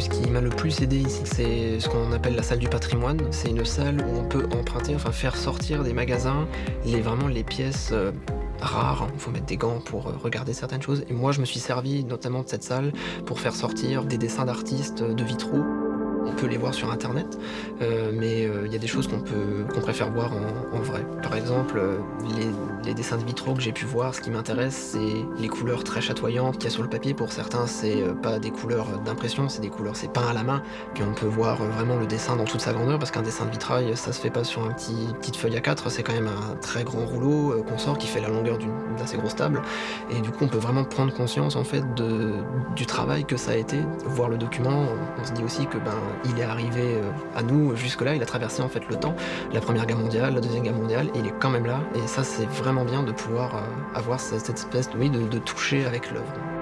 Ce qui m'a le plus aidé ici, c'est ce qu'on appelle la salle du patrimoine. C'est une salle où on peut emprunter, enfin faire sortir des magasins, les, vraiment les pièces euh, rares. Il faut mettre des gants pour euh, regarder certaines choses. Et moi, je me suis servi notamment de cette salle pour faire sortir des dessins d'artistes de vitraux. On peut les voir sur internet, euh, mais euh, il y a des choses qu'on qu'on préfère voir en, vrai. Par exemple, euh, les, dessins de vitraux que j'ai pu voir, ce qui m'intéresse, c'est les couleurs très chatoyantes qu'il y a sur le papier. Pour certains, c'est pas des couleurs d'impression, c'est des couleurs, c'est peint à la main, qu'on peut voir vraiment le dessin dans toute sa grandeur, parce qu'un dessin de vitrail, ça se fait pas sur un petit petite feuille à 4, c'est quand même un très grand rouleau qu'on sort qui fait la longueur d'une assez grosse table, et du coup, on peut vraiment prendre conscience en fait du travail que ça a été, voir le document. On, on se dit aussi que ben il est arrivé euh, à nous jusque-là, il a traversé en fait le temps, la Première Guerre mondiale, la Deuxième Guerre mondiale, il est quand même là, et ça c'est vraiment bien de pouvoir euh, avoir cette espèce oui, de, de toucher avec l'œuvre.